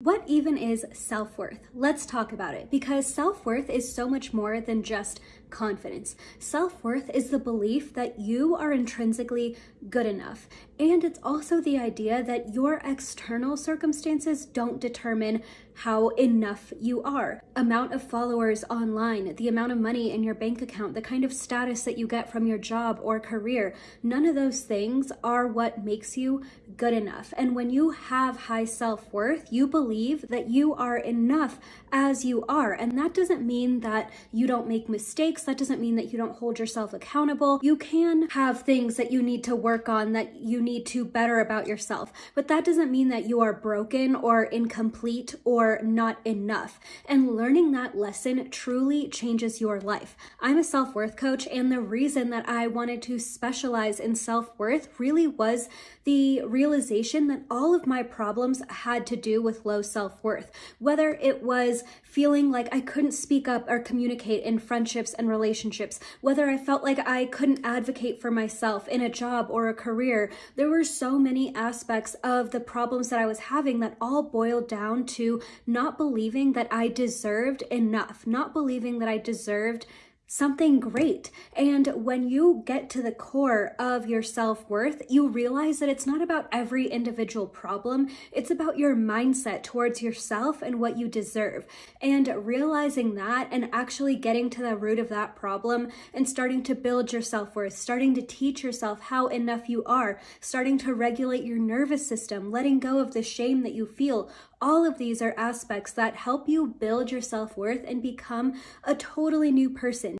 What even is self-worth? Let's talk about it because self-worth is so much more than just confidence. Self-worth is the belief that you are intrinsically good enough. And it's also the idea that your external circumstances don't determine how enough you are. Amount of followers online, the amount of money in your bank account, the kind of status that you get from your job or career, none of those things are what makes you good enough. And when you have high self-worth, you believe believe that you are enough as you are. And that doesn't mean that you don't make mistakes. That doesn't mean that you don't hold yourself accountable. You can have things that you need to work on, that you need to better about yourself. But that doesn't mean that you are broken or incomplete or not enough. And learning that lesson truly changes your life. I'm a self-worth coach and the reason that I wanted to specialize in self-worth really was the realization that all of my problems had to do with low self-worth. Whether it was feeling like I couldn't speak up or communicate in friendships and relationships, whether I felt like I couldn't advocate for myself in a job or a career, there were so many aspects of the problems that I was having that all boiled down to not believing that I deserved enough, not believing that I deserved something great. And when you get to the core of your self-worth, you realize that it's not about every individual problem. It's about your mindset towards yourself and what you deserve. And realizing that and actually getting to the root of that problem and starting to build your self-worth, starting to teach yourself how enough you are, starting to regulate your nervous system, letting go of the shame that you feel, all of these are aspects that help you build your self-worth and become a totally new person.